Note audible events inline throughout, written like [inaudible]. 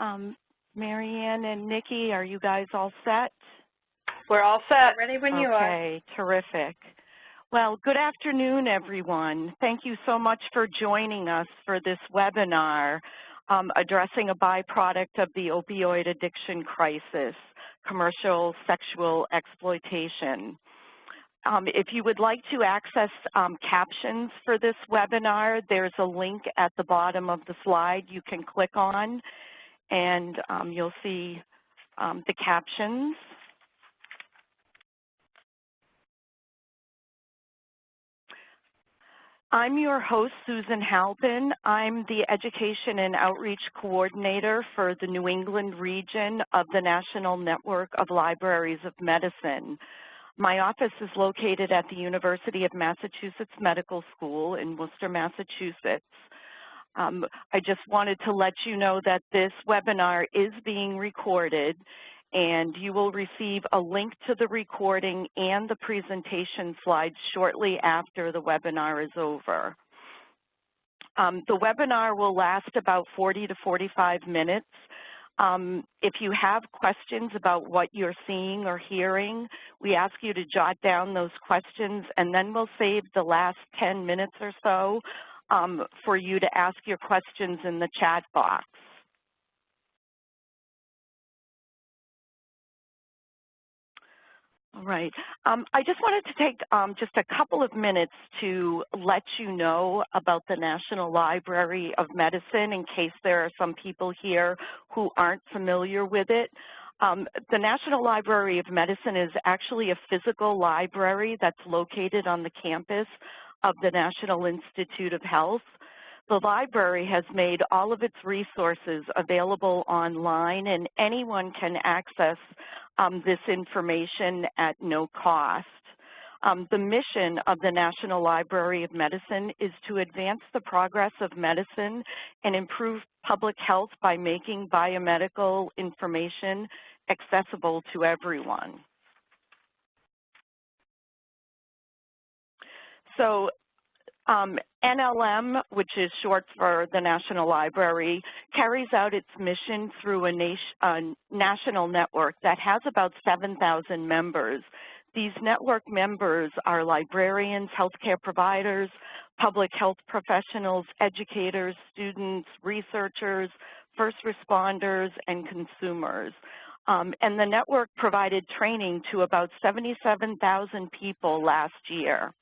Um, Marianne and Nikki, are you guys all set? We're all set. Ready when okay, you are. Okay, terrific. Well, good afternoon, everyone. Thank you so much for joining us for this webinar um, addressing a byproduct of the opioid addiction crisis, commercial sexual exploitation. Um, if you would like to access um, captions for this webinar, there's a link at the bottom of the slide you can click on, and um, you'll see um, the captions. I'm your host, Susan Halpin. I'm the Education and Outreach Coordinator for the New England region of the National Network of Libraries of Medicine. My office is located at the University of Massachusetts Medical School in Worcester, Massachusetts. Um, I just wanted to let you know that this webinar is being recorded and you will receive a link to the recording and the presentation slides shortly after the webinar is over. Um, the webinar will last about 40 to 45 minutes. Um, if you have questions about what you're seeing or hearing, we ask you to jot down those questions and then we'll save the last 10 minutes or so um, for you to ask your questions in the chat box. All right. Um, I just wanted to take um, just a couple of minutes to let you know about the National Library of Medicine in case there are some people here who aren't familiar with it. Um, the National Library of Medicine is actually a physical library that's located on the campus of the National Institute of Health. The library has made all of its resources available online and anyone can access um, this information at no cost. Um, the mission of the National Library of Medicine is to advance the progress of medicine and improve public health by making biomedical information accessible to everyone. So um, NLM, which is short for the National Library, carries out its mission through a nation, national network that has about 7,000 members. These network members are librarians, healthcare providers, public health professionals, educators, students, researchers, first responders, and consumers. Um, and the network provided training to about 77,000 people last year.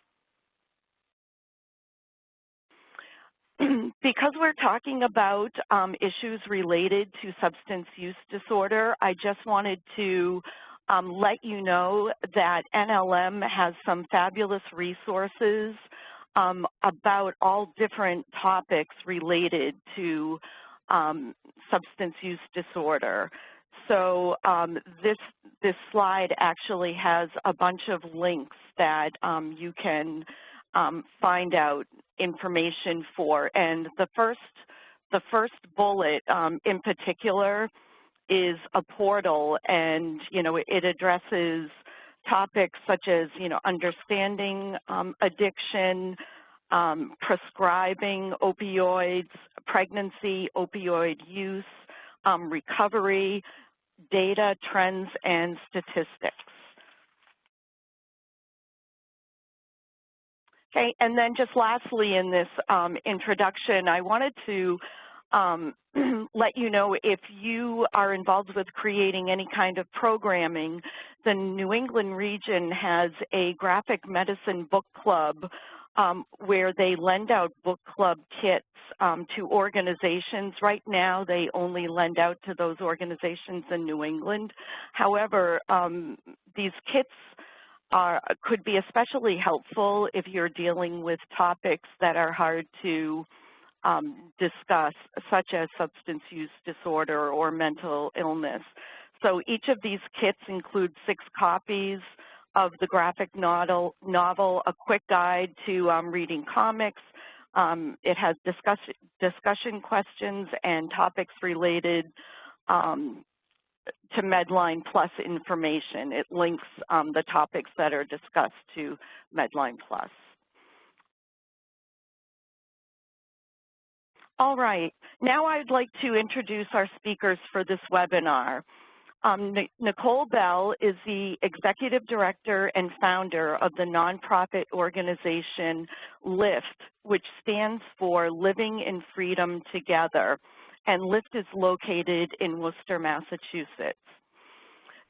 [clears throat] because we're talking about um, issues related to substance use disorder, I just wanted to um, let you know that NLM has some fabulous resources um, about all different topics related to um, substance use disorder. So um, this, this slide actually has a bunch of links that um, you can find out information for. And the first, the first bullet um, in particular is a portal and, you know, it addresses topics such as, you know, understanding um, addiction, um, prescribing opioids, pregnancy, opioid use, um, recovery, data, trends, and statistics. Okay, and then just lastly in this um, introduction, I wanted to um, [clears throat] let you know if you are involved with creating any kind of programming, the New England region has a graphic medicine book club um, where they lend out book club kits um, to organizations. Right now, they only lend out to those organizations in New England. However, um, these kits are, could be especially helpful if you're dealing with topics that are hard to um, discuss, such as substance use disorder or mental illness. So each of these kits includes six copies of the graphic novel, novel a quick guide to um, reading comics. Um, it has discuss, discussion questions and topics related um, to Medline Plus information. It links um, the topics that are discussed to Medline Plus. All right. Now I'd like to introduce our speakers for this webinar. Um, Nicole Bell is the Executive Director and founder of the nonprofit organization LIFT, which stands for Living in Freedom Together, and LIFT is located in Worcester, Massachusetts.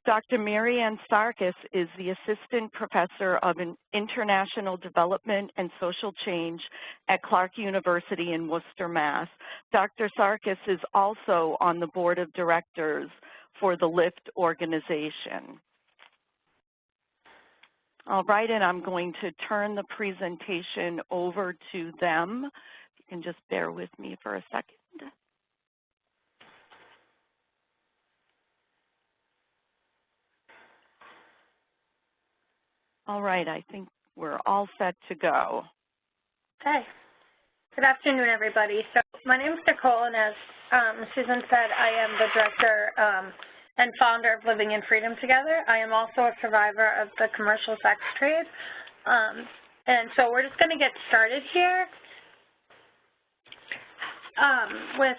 Dr. Marianne Sarkis is the Assistant Professor of International Development and Social Change at Clark University in Worcester, Mass. Dr. Sarkis is also on the Board of Directors for the LIFT organization. All right, and I'm going to turn the presentation over to them. You can just bear with me for a second. All right, I think we're all set to go. Okay. Good afternoon, everybody. So my name is Nicole, and as um, Susan said, I am the director um, and founder of Living in Freedom Together. I am also a survivor of the commercial sex trade. Um, and so we're just going to get started here um, with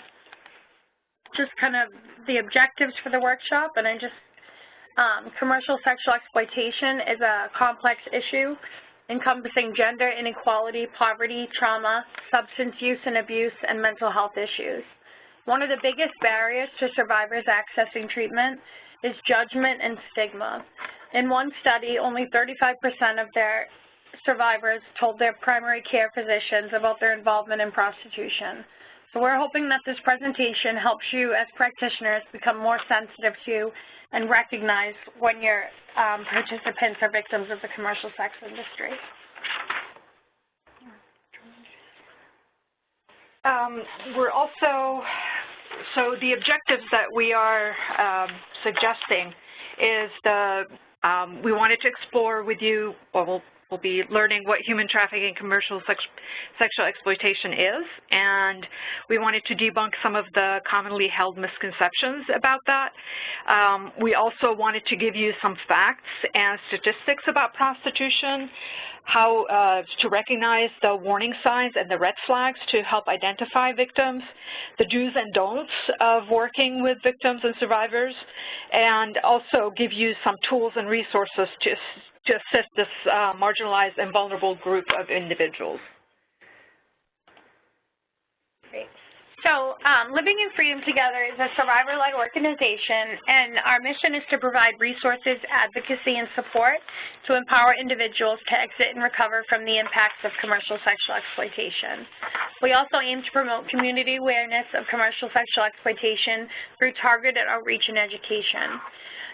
just kind of the objectives for the workshop. And I just Um, commercial sexual exploitation is a complex issue encompassing gender inequality, poverty, trauma, substance use and abuse, and mental health issues. One of the biggest barriers to survivors accessing treatment is judgment and stigma. In one study, only 35% of their survivors told their primary care physicians about their involvement in prostitution. So we're hoping that this presentation helps you as practitioners become more sensitive to and recognize when your um, participants are victims of the commercial sex industry. Um, we're also, so the objectives that we are um, suggesting is the, um, we wanted to explore with you, We'll be learning what human trafficking and commercial sex sexual exploitation is, and we wanted to debunk some of the commonly held misconceptions about that. Um, we also wanted to give you some facts and statistics about prostitution, how uh, to recognize the warning signs and the red flags to help identify victims, the do's and don'ts of working with victims and survivors, and also give you some tools and resources to to assist this uh, marginalized and vulnerable group of individuals. Great. So um, Living in Freedom Together is a survivor-led organization, and our mission is to provide resources, advocacy, and support to empower individuals to exit and recover from the impacts of commercial sexual exploitation. We also aim to promote community awareness of commercial sexual exploitation through targeted outreach and education.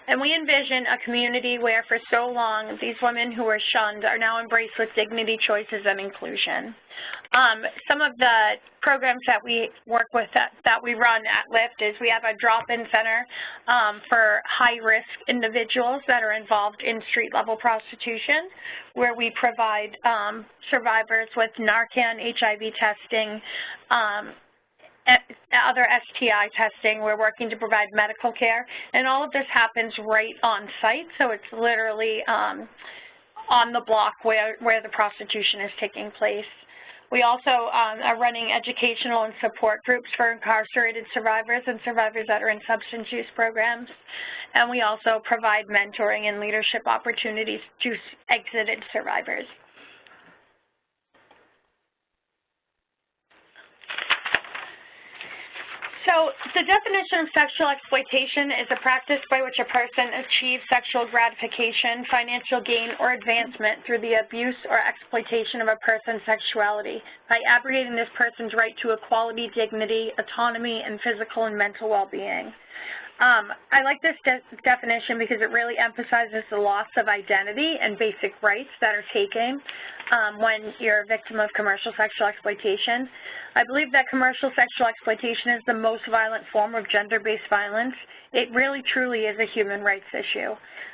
And we envision a community where for so long these women who were shunned are now embraced with dignity, choices, and inclusion. Um, some of the programs that we work with that, that we run at LIFT is we have a drop-in center um, for high-risk individuals that are involved in street-level prostitution, where we provide um, survivors with Narcan, HIV testing, um, other STI testing. We're working to provide medical care. And all of this happens right on site, so it's literally um, on the block where, where the prostitution is taking place. We also um, are running educational and support groups for incarcerated survivors and survivors that are in substance use programs. And we also provide mentoring and leadership opportunities to exited survivors. So the definition of sexual exploitation is a practice by which a person achieves sexual gratification, financial gain, or advancement through the abuse or exploitation of a person's sexuality by abrogating this person's right to equality, dignity, autonomy, and physical and mental well-being. Um, I like this de definition because it really emphasizes the loss of identity and basic rights that are taken um, when you're a victim of commercial sexual exploitation. I believe that commercial sexual exploitation is the most violent form of gender-based violence. It really truly is a human rights issue.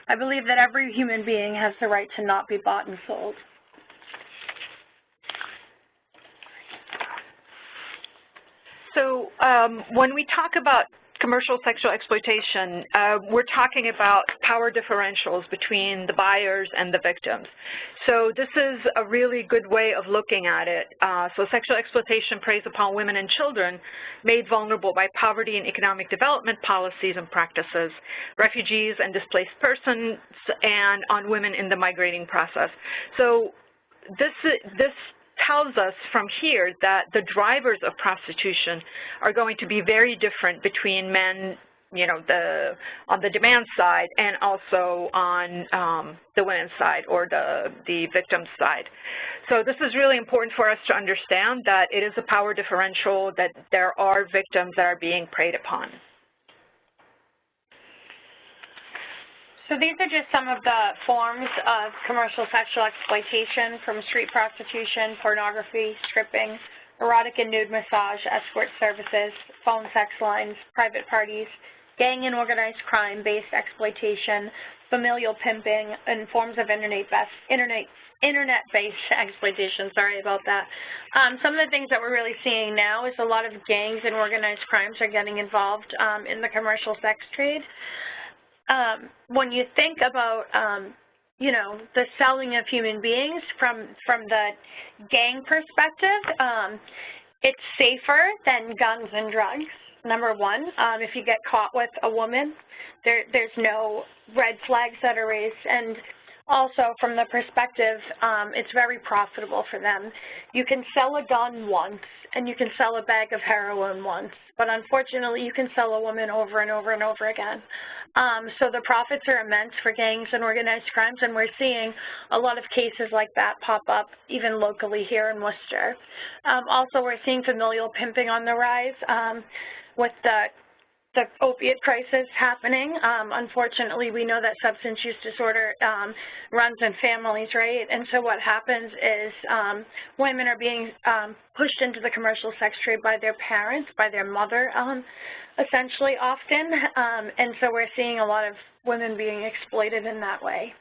I believe that every human being has the right to not be bought and sold. So um, when we talk about commercial sexual exploitation, uh, we're talking about power differentials between the buyers and the victims. So this is a really good way of looking at it. Uh, so sexual exploitation preys upon women and children made vulnerable by poverty and economic development policies and practices, refugees and displaced persons, and on women in the migrating process. So this, this tells us from here that the drivers of prostitution are going to be very different between men, you know, the on the demand side and also on um, the women's side or the, the victim's side. So this is really important for us to understand that it is a power differential, that there are victims that are being preyed upon. So these are just some of the forms of commercial sexual exploitation from street prostitution, pornography, stripping, erotic and nude massage, escort services, phone sex lines, private parties, gang and organized crime-based exploitation, familial pimping, and forms of internet-based internet, internet-based [laughs] exploitation. Sorry about that. Um, some of the things that we're really seeing now is a lot of gangs and organized crimes are getting involved um, in the commercial sex trade um, when you think about, um, you know, the selling of human beings from from the gang perspective, um, it's safer than guns and drugs. Number one, um, if you get caught with a woman, there there's no red flags that are raised, and also from the perspective, um, it's very profitable for them. You can sell a gun once and you can sell a bag of heroin once, but unfortunately you can sell a woman over and over and over again. Um, so the profits are immense for gangs and organized crimes, and we're seeing a lot of cases like that pop up even locally here in Worcester. Um, also, we're seeing familial pimping on the rise um, with the the opiate crisis happening. Um, unfortunately, we know that substance use disorder um, runs in families, right? And so what happens is um, women are being um, pushed into the commercial sex trade by their parents, by their mother, um, essentially often. Um, and so we're seeing a lot of women being exploited in that way.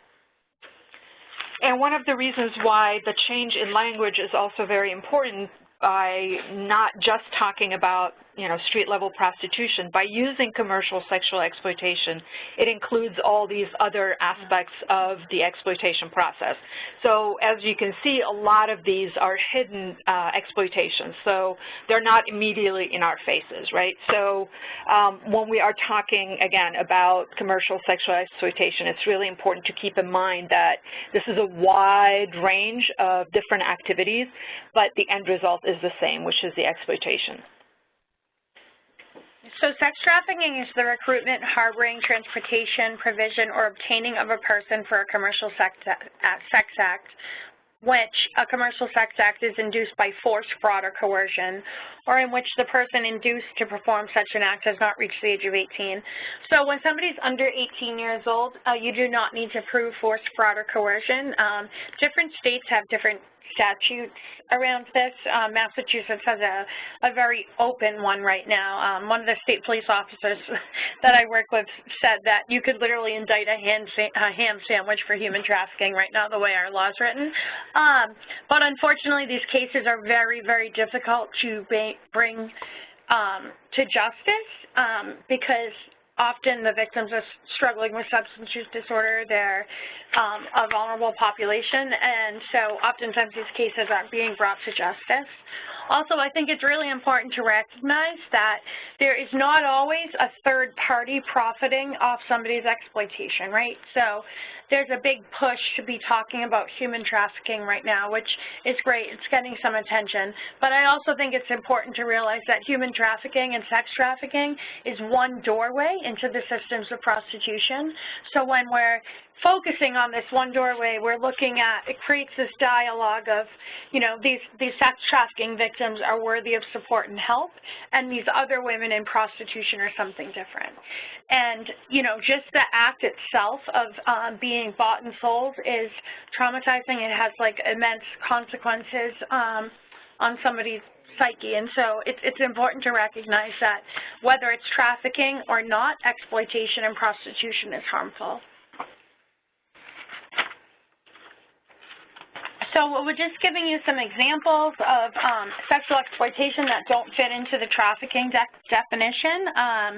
And one of the reasons why the change in language is also very important by not just talking about you know, street-level prostitution, by using commercial sexual exploitation, it includes all these other aspects of the exploitation process. So as you can see, a lot of these are hidden uh, exploitations, so they're not immediately in our faces, right? So um, when we are talking, again, about commercial sexual exploitation, it's really important to keep in mind that this is a wide range of different activities, but the end result is the same, which is the exploitation. So sex trafficking is the recruitment, harboring, transportation, provision, or obtaining of a person for a commercial sex, act, which a commercial sex act is induced by force, fraud, or coercion, or in which the person induced to perform such an act has not reached the age of 18. So when somebody's under 18 years old, uh, you do not need to prove force, fraud, or coercion. Um, different states have different statutes around this. Um, Massachusetts has a, a very open one right now. Um, one of the state police officers [laughs] that I work with said that you could literally indict a ham, a ham sandwich for human trafficking right now, the way our law is written. Um, but unfortunately, these cases are very, very difficult to bring um, to justice um, because often the victims are struggling with substance use disorder. They're um, a vulnerable population, and so oftentimes these cases aren't being brought to justice. Also, I think it's really important to recognize that there is not always a third party profiting off somebody's exploitation, right? So there's a big push to be talking about human trafficking right now, which is great. It's getting some attention. But I also think it's important to realize that human trafficking and sex trafficking is one doorway into the systems of prostitution. So when we're focusing on this one doorway, we're looking at, it creates this dialogue of, you know, these, these sex trafficking victims are worthy of support and help, and these other women in prostitution are something different. And, you know, just the act itself of um, being bought and sold is traumatizing. It has, like, immense consequences um, on somebody's psyche. And so it's, it's important to recognize that whether it's trafficking or not, exploitation and prostitution is harmful. So so we're just giving you some examples of um, sexual exploitation that don't fit into the trafficking de definition. Um,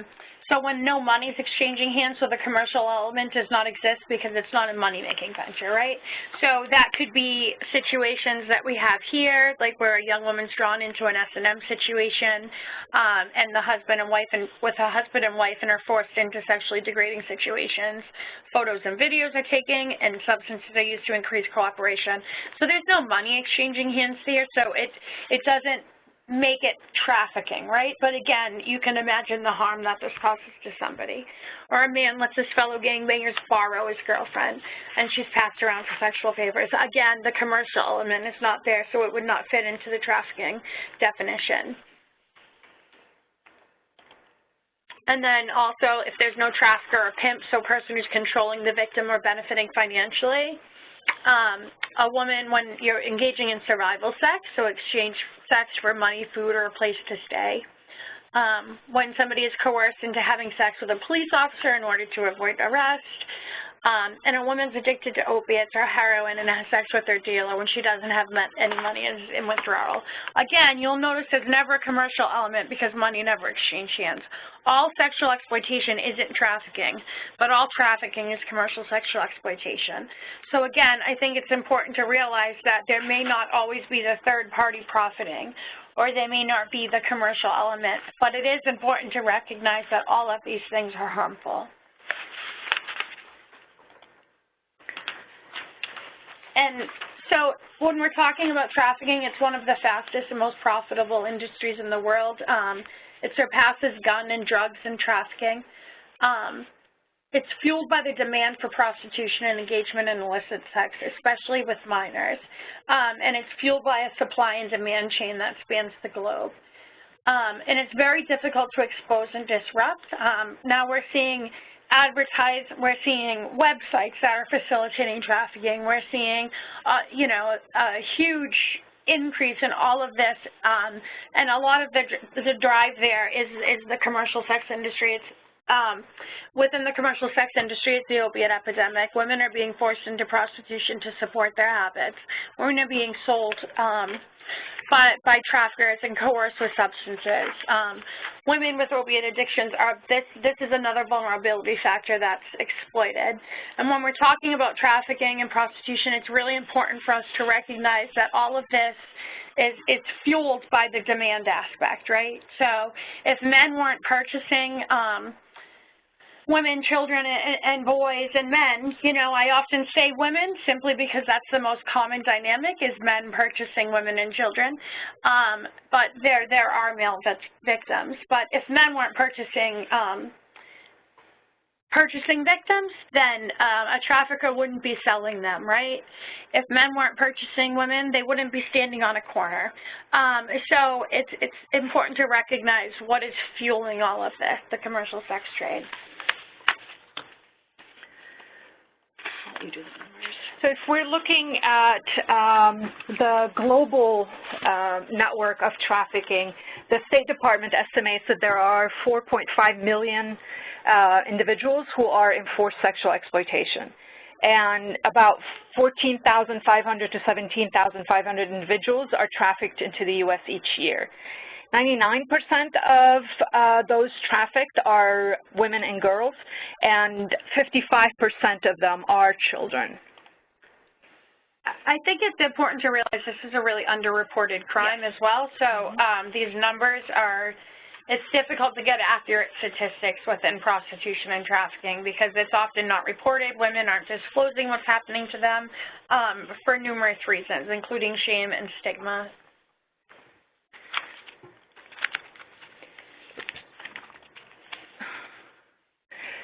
so when no money is exchanging hands, so the commercial element does not exist because it's not a money-making venture, right? So that could be situations that we have here, like where a young woman's drawn into an S&M situation, um, and the husband and wife, and with a husband and wife, and are forced into sexually degrading situations. Photos and videos are taken, and substances are used to increase cooperation. So there's no money exchanging hands here, so it it doesn't make it trafficking, right? But again, you can imagine the harm that this causes to somebody. Or a man lets his fellow gangbangers borrow his girlfriend, and she's passed around for sexual favors. Again, the commercial element is not there, so it would not fit into the trafficking definition. And then also, if there's no trafficker or pimp, so person who's controlling the victim or benefiting financially, um, a woman when you're engaging in survival sex, so exchange sex for money, food, or a place to stay. Um, when somebody is coerced into having sex with a police officer in order to avoid arrest, Um, and a woman's addicted to opiates or heroin and has sex with their dealer when she doesn't have any money is in withdrawal. Again, you'll notice there's never a commercial element because money never exchanged hands. All sexual exploitation isn't trafficking, but all trafficking is commercial sexual exploitation. So again, I think it's important to realize that there may not always be the third party profiting or they may not be the commercial element, but it is important to recognize that all of these things are harmful. And so when we're talking about trafficking, it's one of the fastest and most profitable industries in the world. Um, it surpasses gun and drugs and trafficking. Um, it's fueled by the demand for prostitution and engagement in illicit sex, especially with minors. Um, and it's fueled by a supply and demand chain that spans the globe. Um, and it's very difficult to expose and disrupt. Um, now we're seeing advertise, we're seeing websites that are facilitating trafficking. We're seeing, uh, you know, a huge increase in all of this, um, and a lot of the, the drive there is, is the commercial sex industry. It's um, within the commercial sex industry, it's the opiate epidemic. Women are being forced into prostitution to support their habits. Women are being sold um, by, by traffickers and coerced with substances. Um, women with opiate addictions are, this, this is another vulnerability factor that's exploited. And when we're talking about trafficking and prostitution, it's really important for us to recognize that all of this is it's fueled by the demand aspect, right? So if men weren't purchasing um, women, children, and, boys and men. You know, I often say women simply because that's the most common dynamic is men purchasing women and children. Um, but there, there are male victims. But if men weren't purchasing um, purchasing victims, then uh, a trafficker wouldn't be selling them, right? If men weren't purchasing women, they wouldn't be standing on a corner. Um, so it's, it's important to recognize what is fueling all of this, the commercial sex trade. You do the. So if we're looking at um, the global uh, network of trafficking, the State Department estimates that there are 4.5 million uh, individuals who are in forced sexual exploitation. And about 14,500 to 17,500 individuals are trafficked into the U.S. each year. 99% of uh, those trafficked are women and girls, and 55% of them are children. I think it's important to realize this is a really underreported crime yes. as well. So mm-hmm. um, these numbers are, it's difficult to get accurate statistics within prostitution and trafficking because it's often not reported. Women aren't disclosing what's happening to them um, for numerous reasons, including shame and stigma.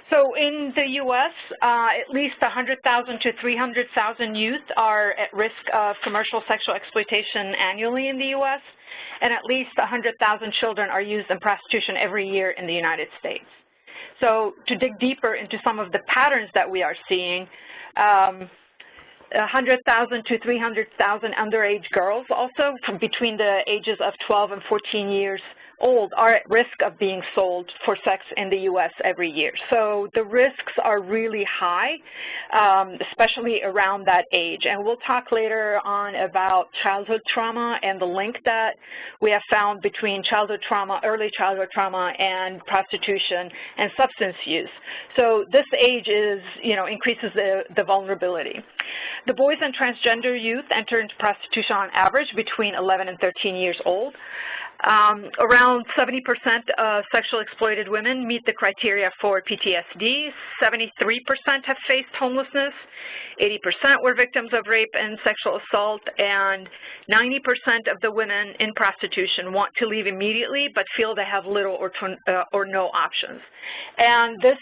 So in the U.S., uh, at least 100,000 to 300,000 youth are at risk of commercial sexual exploitation annually in the U.S., and at least 100,000 children are used in prostitution every year in the United States. So to dig deeper into some of the patterns that we are seeing, um, 100,000 to 300,000 underage girls also between the ages of 12 and 14 years old are at risk of being sold for sex in the U.S. every year. So the risks are really high, um, especially around that age. And we'll talk later on about childhood trauma and the link that we have found between childhood trauma, early childhood trauma, and prostitution and substance use. So this age is, you know, increases the, the vulnerability. The boys and transgender youth enter into prostitution on average between 11 and 13 years old. Um, around 70% of sexually exploited women meet the criteria for PTSD. 73% have faced homelessness. 80% were victims of rape and sexual assault. And 90% of the women in prostitution want to leave immediately but feel they have little or, uh, or no options. And this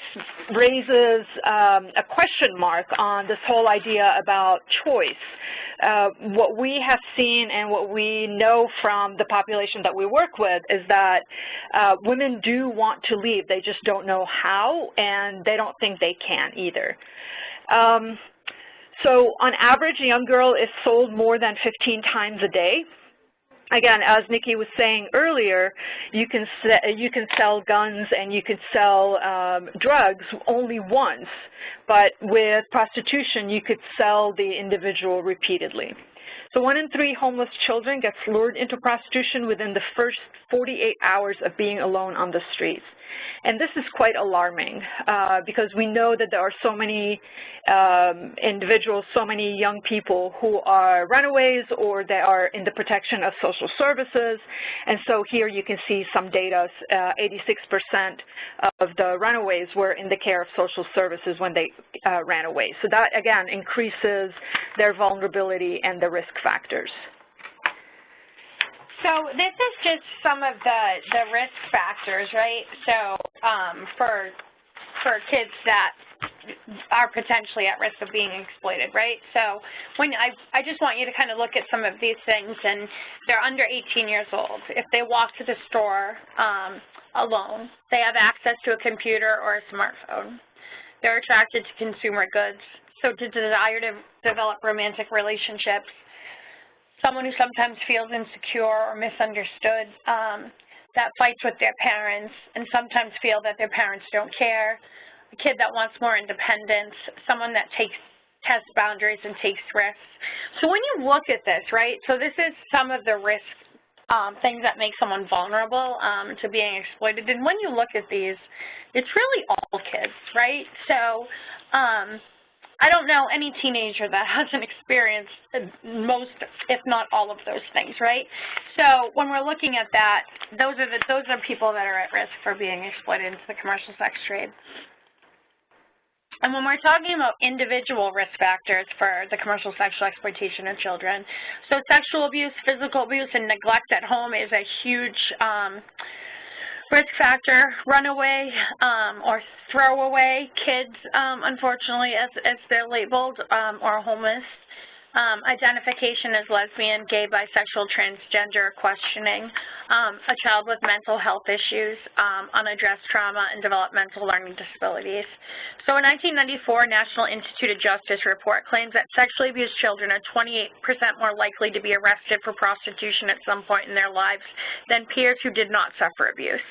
raises um, a question mark on this whole idea about choice. Uh, what we have seen and what we know from the population that we work with is that uh, women do want to leave. They just don't know how, and they don't think they can either. Um, so on average, a young girl is sold more than 15 times a day. Again, as Nikki was saying earlier, you can you can sell guns and you can sell um, drugs only once, but with prostitution, you could sell the individual repeatedly. So one in three homeless children gets lured into prostitution within the first 48 hours of being alone on the streets. And this is quite alarming uh, because we know that there are so many um, individuals, so many young people who are runaways or they are in the protection of social services. And so here you can see some data, 86% uh, of the runaways were in the care of social services when they uh, ran away. So that, again, increases their vulnerability and the risk factors. So this is just some of the, the risk factors, right? So um, for, for kids that are potentially at risk of being exploited, right? So when I, I just want you to kind of look at some of these things, and they're under 18 years old. If they walk to the store um, alone, they have access to a computer or a smartphone. They're attracted to consumer goods, so to desire to develop romantic relationships, someone who sometimes feels insecure or misunderstood, um, that fights with their parents and sometimes feel that their parents don't care, a kid that wants more independence, someone that takes test boundaries and takes risks. So when you look at this, right, so this is some of the risk um, things that make someone vulnerable um, to being exploited. And when you look at these, it's really all kids, right? So um, I don't know any teenager that hasn't experienced most, if not all of those things, right? So when we're looking at that, those are the those are people that are at risk for being exploited into the commercial sex trade. And when we're talking about individual risk factors for the commercial sexual exploitation of children, so sexual abuse, physical abuse, and neglect at home is a huge um, risk factor, runaway um, or throwaway kids, um, unfortunately, as, as they're labeled, um, or homeless um, identification as lesbian, gay, bisexual, transgender, questioning, um, a child with mental health issues, um, unaddressed trauma, and developmental learning disabilities. So a 1994 National Institute of Justice report claims that sexually abused children are 28% more likely to be arrested for prostitution at some point in their lives than peers who did not suffer abuse.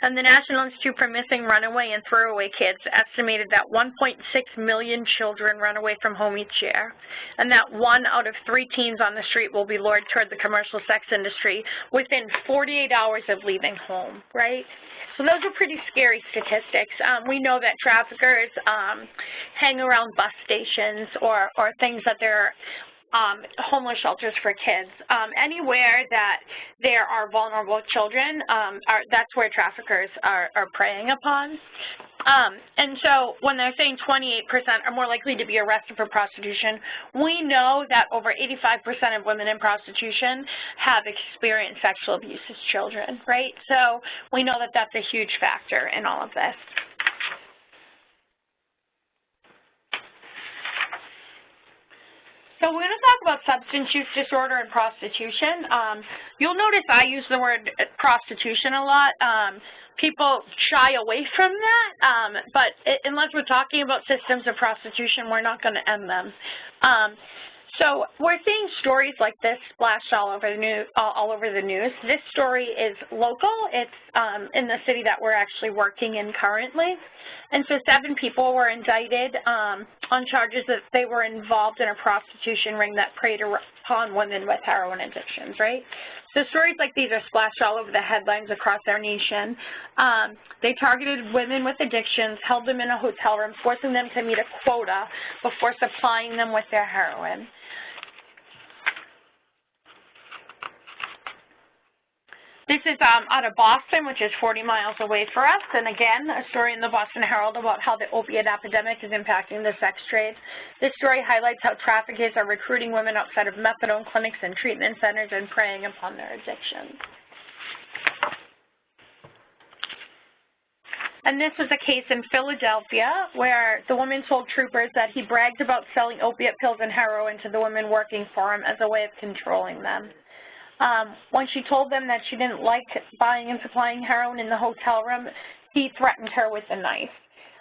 And the National Institute for Missing Runaway and Throwaway Kids estimated that 1.6 million children run away from home each year, and that one out of three teens on the street will be lured toward the commercial sex industry within 48 hours of leaving home, right? So those are pretty scary statistics. Um, we know that traffickers um, hang around bus stations or, or things that they're um, homeless shelters for kids. Um, anywhere that there are vulnerable children, um, are, that's where traffickers are, are preying upon. Um, and so when they're saying 28% are more likely to be arrested for prostitution, we know that over 85% of women in prostitution have experienced sexual abuse as children, right? So we know that that's a huge factor in all of this. So we're going to talk about substance use disorder and prostitution. Um, you'll notice I use the word prostitution a lot. Um, people shy away from that, um, but it, unless we're talking about systems of prostitution, we're not going to end them. So we're seeing stories like this splashed all over the news. All over the news. This story is local. It's um, in the city that we're actually working in currently. And so seven people were indicted um, on charges that they were involved in a prostitution ring that preyed upon women with heroin addictions, right? So stories like these are splashed all over the headlines across our nation. Um, they targeted women with addictions, held them in a hotel room, forcing them to meet a quota before supplying them with their heroin. This is um, out of Boston, which is 40 miles away for us. And again, a story in the Boston Herald about how the opiate epidemic is impacting the sex trade. This story highlights how traffickers are recruiting women outside of methadone clinics and treatment centers and preying upon their addictions. And this was a case in Philadelphia where the woman told troopers that he bragged about selling opiate pills and heroin to the women working for him as a way of controlling them. Um, when she told them that she didn't like buying and supplying heroin in the hotel room, he threatened her with a knife.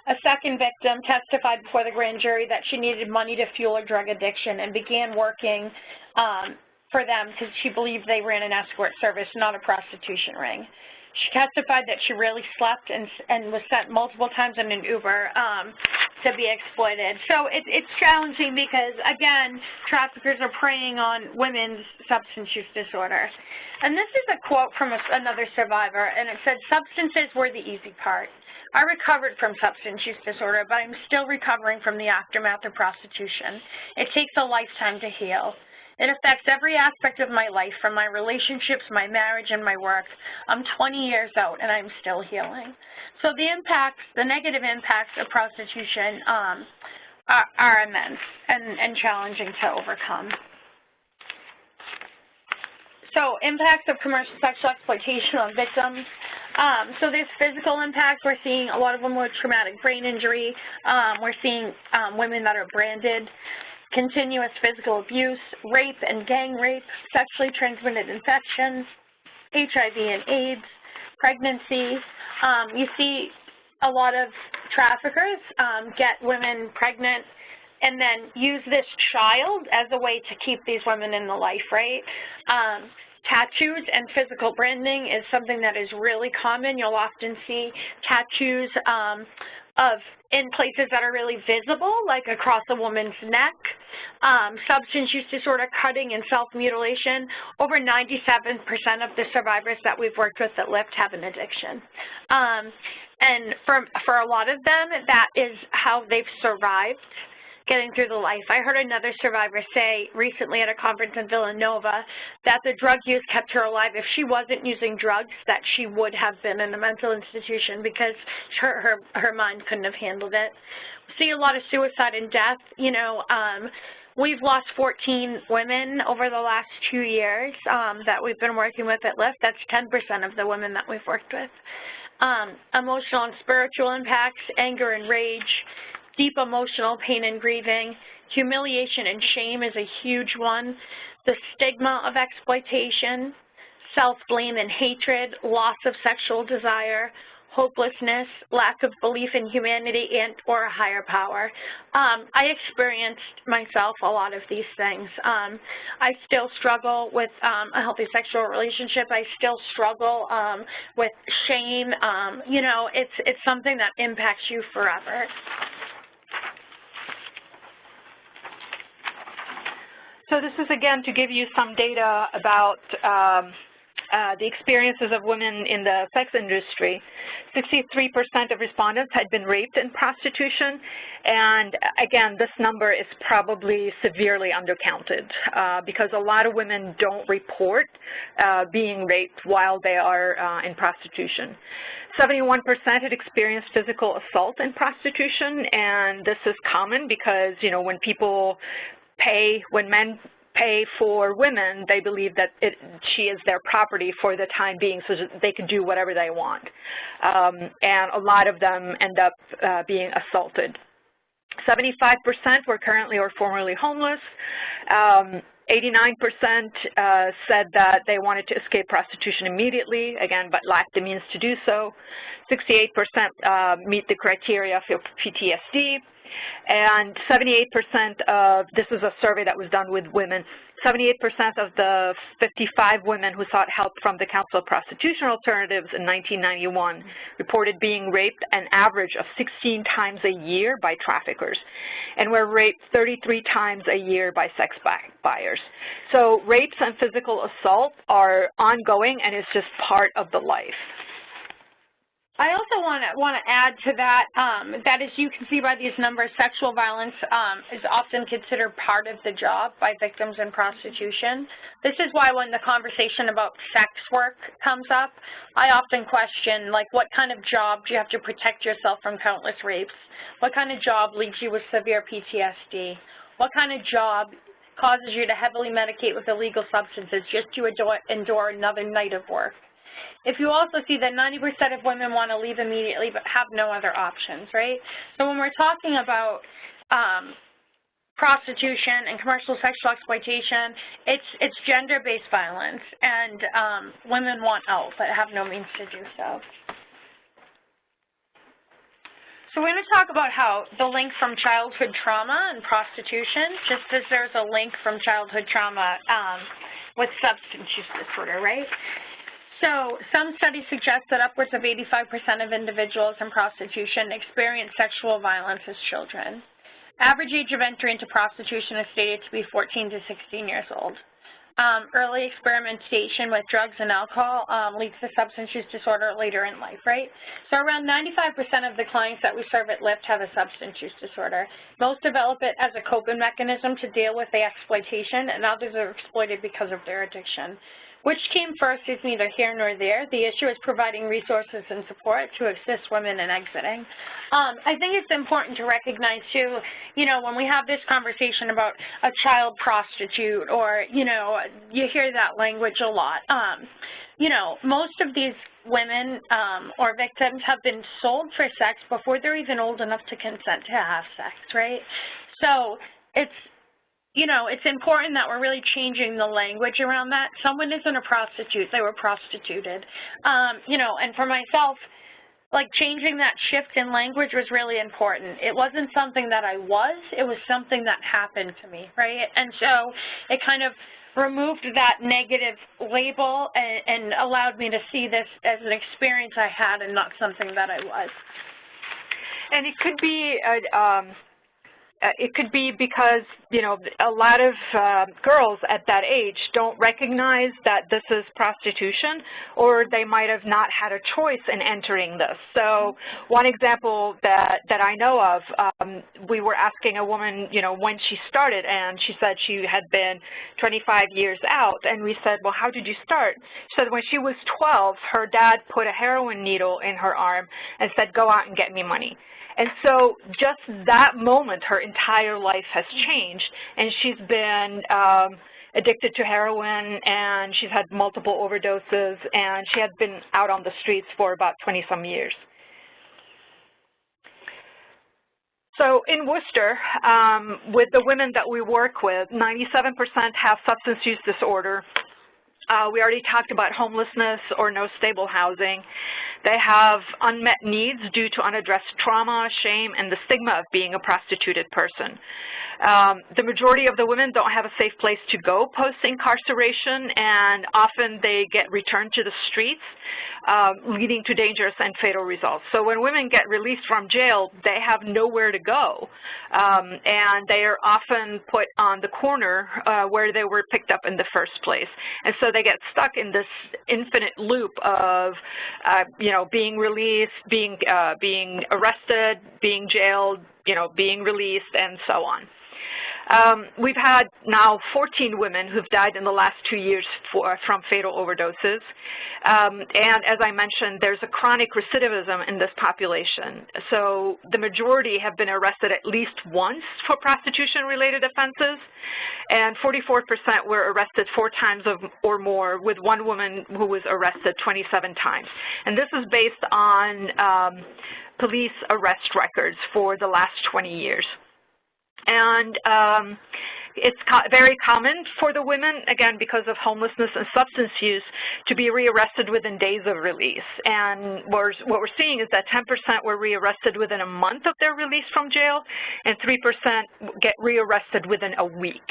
A second victim testified before the grand jury that she needed money to fuel her drug addiction and began working um, for them because she believed they ran an escort service, not a prostitution ring. She testified that she rarely slept and, and was sent multiple times in an Uber um, to be exploited. So it, it's challenging because, again, traffickers are preying on women's substance use disorder. And this is a quote from a, another survivor, and it said, substances were the easy part. I recovered from substance use disorder, but I'm still recovering from the aftermath of prostitution. It takes a lifetime to heal. It affects every aspect of my life, from my relationships, my marriage, and my work. I'm 20 years out, and I'm still healing. So the impacts, the negative impacts of prostitution um, are, are immense and, and challenging to overcome. So impacts of commercial sexual exploitation on victims. Um, so there's physical impacts. We're seeing a lot of them with traumatic brain injury. Um, we're seeing um, women that are branded continuous physical abuse, rape and gang rape, sexually transmitted infections, HIV and AIDS, pregnancy. Um, you see a lot of traffickers um, get women pregnant and then use this child as a way to keep these women in the life, right? Um, tattoos and physical branding is something that is really common. You'll often see tattoos um, of in places that are really visible, like across a woman's neck, um, substance use disorder, cutting, and self-mutilation. Over 97% of the survivors that we've worked with at LIFT have an addiction. Um, and for, for a lot of them, that is how they've survived getting through the life. I heard another survivor say recently at a conference in Villanova that the drug use kept her alive. If she wasn't using drugs, that she would have been in a mental institution because her, her, her mind couldn't have handled it. We see a lot of suicide and death. You know, um, We've lost 14 women over the last two years um, that we've been working with at LIFT. That's 10% of the women that we've worked with. Um, emotional and spiritual impacts, anger and rage, deep emotional pain and grieving. Humiliation and shame is a huge one. The stigma of exploitation, self-blame and hatred, loss of sexual desire, hopelessness, lack of belief in humanity and or a higher power. Um, I experienced myself a lot of these things. Um, I still struggle with um, a healthy sexual relationship. I still struggle um, with shame. Um, you know, it's, it's something that impacts you forever. So this is, again, to give you some data about um, uh, the experiences of women in the sex industry. 63% of respondents had been raped in prostitution, and again, this number is probably severely undercounted uh, because a lot of women don't report uh, being raped while they are uh, in prostitution. 71% had experienced physical assault in prostitution, and this is common because, you know, when people pay, when men pay for women, they believe that it, she is their property for the time being so that they can do whatever they want. Um, and a lot of them end up uh, being assaulted. 75% were currently or formerly homeless. 89% um, uh, said that they wanted to escape prostitution immediately, again, but lacked the means to do so. 68% uh, meet the criteria for PTSD. And 78% of, this is a survey that was done with women, 78% of the 55 women who sought help from the Council of Prostitution Alternatives in 1991 reported being raped an average of 16 times a year by traffickers, and were raped 33 times a year by sex buyers. So rapes and physical assault are ongoing and it's just part of the life. I also want to want to add to that um, that as you can see by these numbers, sexual violence um, is often considered part of the job by victims in prostitution. This is why when the conversation about sex work comes up, I often question like what kind of job do you have to protect yourself from countless rapes? What kind of job leaves you with severe PTSD? What kind of job causes you to heavily medicate with illegal substances just to endure, endure another night of work? If you also see that 90% of women want to leave immediately but have no other options, right? So when we're talking about um, prostitution and commercial sexual exploitation, it's it's gender-based violence, and um, women want out but have no means to do so. So we're going to talk about how the link from childhood trauma and prostitution, just as there's a link from childhood trauma um, with substance use disorder, right? So some studies suggest that upwards of 85% of individuals in prostitution experience sexual violence as children. Average age of entry into prostitution is stated to be 14 to 16 years old. Um, early experimentation with drugs and alcohol um, leads to substance use disorder later in life, right? So around 95% of the clients that we serve at LIFT have a substance use disorder. Most develop it as a coping mechanism to deal with the exploitation, and others are exploited because of their addiction. Which came first is neither here nor there. The issue is providing resources and support to assist women in exiting. Um, I think it's important to recognize, too, you know, when we have this conversation about a child prostitute or, you know, you hear that language a lot. Um, you know, most of these women um, or victims have been sold for sex before they're even old enough to consent to have sex, right? So it's you know, it's important that we're really changing the language around that. Someone isn't a prostitute, they were prostituted. Um, you know, and for myself, like changing that shift in language was really important. It wasn't something that I was, it was something that happened to me, right? And so it kind of removed that negative label and, and allowed me to see this as an experience I had and not something that I was. And it could be a, um, uh, it could be because, you know, a lot of uh, girls at that age don't recognize that this is prostitution, or they might have not had a choice in entering this. So one example that, that I know of, um, we were asking a woman, you know, when she started, and she said she had been 25 years out, and we said, well, how did you start? She said when she was 12, her dad put a heroin needle in her arm and said, go out and get me money. And so just that moment, her entire life has changed, and she's been um, addicted to heroin, and she's had multiple overdoses, and she had been out on the streets for about 20-some years. So in Worcester, um, with the women that we work with, 97% have substance use disorder. Uh, we already talked about homelessness or no stable housing. They have unmet needs due to unaddressed trauma, shame, and the stigma of being a prostituted person. Um, the majority of the women don't have a safe place to go post-incarceration, and often they get returned to the streets, uh, leading to dangerous and fatal results. So when women get released from jail, they have nowhere to go, um, and they are often put on the corner uh, where they were picked up in the first place. And so they get stuck in this infinite loop of, uh, you know, being released, being, uh, being arrested, being jailed, you know, being released, and so on. Um, we've had now 14 women who've died in the last two years for, from fatal overdoses. Um, and as I mentioned, there's a chronic recidivism in this population. So the majority have been arrested at least once for prostitution-related offenses, and 44% were arrested four times or more, with one woman who was arrested 27 times. And this is based on um, police arrest records for the last 20 years. And um, it's co very common for the women, again, because of homelessness and substance use, to be rearrested within days of release. And what we're seeing is that 10% were rearrested within a month of their release from jail, and 3% get rearrested within a week.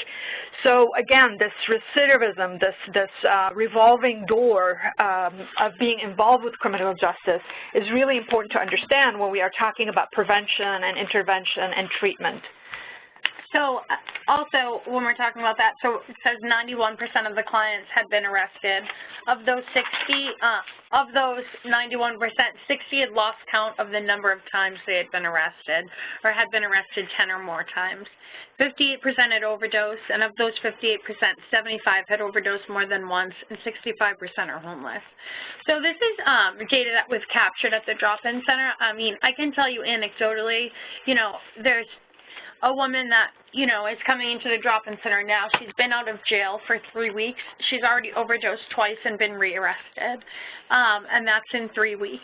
So again, this recidivism, this, this uh, revolving door um, of being involved with criminal justice is really important to understand when we are talking about prevention and intervention and treatment. So uh, also, when we're talking about that, so it says 91% of the clients had been arrested. Of those 60, uh, of those 91%, 60 had lost count of the number of times they had been arrested or had been arrested 10 or more times. 58% had overdosed, and of those 58%, 75 had overdosed more than once, and 65% are homeless. So this is um, data that was captured at the drop-in center. I mean, I can tell you anecdotally, you know, there's a woman that, you know, is coming into the drop-in center now. She's been out of jail for three weeks. She's already overdosed twice and been rearrested, um, and that's in three weeks.